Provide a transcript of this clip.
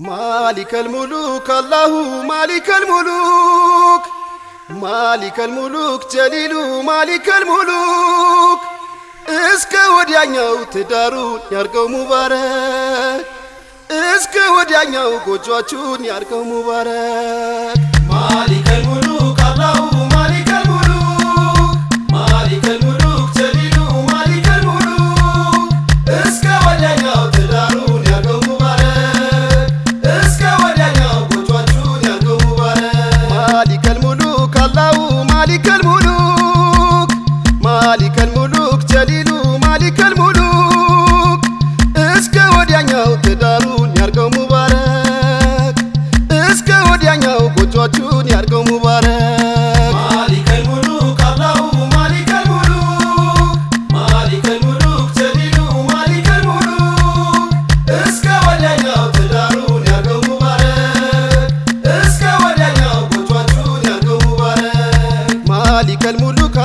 ማሊከል ሙሉክ አላሁ ማሊከል ሙሉክ ማሊከል ሙሉክ ጀሊሉ ማሊከል ሙሉክ እስከ ወዲያኛው ትዳሩን ያርገው ሙባረክ እስከ ወዲያኛው ጎጇችሁን ያርገው ሙባረክ። ማሊከል ወዲያኛው ትዳሩን ያርገው ሙባረክ። እስከ ወዲያኛው ጎጇችሁን ያርገው ሙባረክ። مالك الملوك الله مالك الملوك مالك الملوك جليل مالك الملوك። እስከ ወዲያኛው ትዳሩን ያርገው ሙባረክ። እስከ ወዲያኛው ጎጇችሁን ያርገው ሙባረክ። مالك الملوك